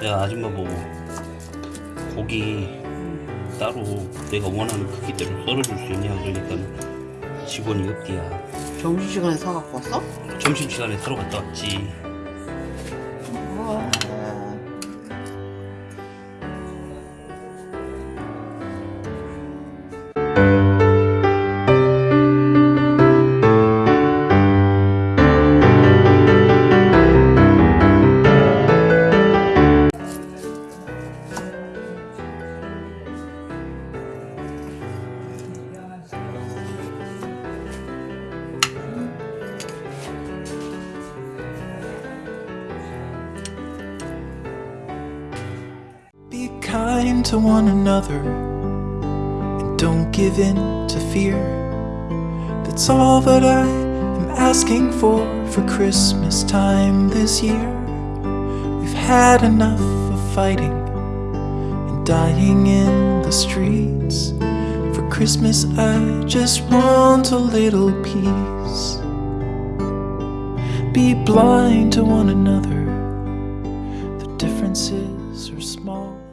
진짜 아줌마 보고 고기 따로 내가 원하는 크기대로 썰어줄 수 있냐 그러니까 직원이 없디야 점심시간에 사갖고 왔어? 점심시간에 사러 갔다 왔지 우와. Be kind to one another and don't give in to fear. That's all that I am asking for for Christmas time this year. We've had enough of fighting and dying in the streets. For Christmas, I just want a little peace. Be blind to one another, the differences are small.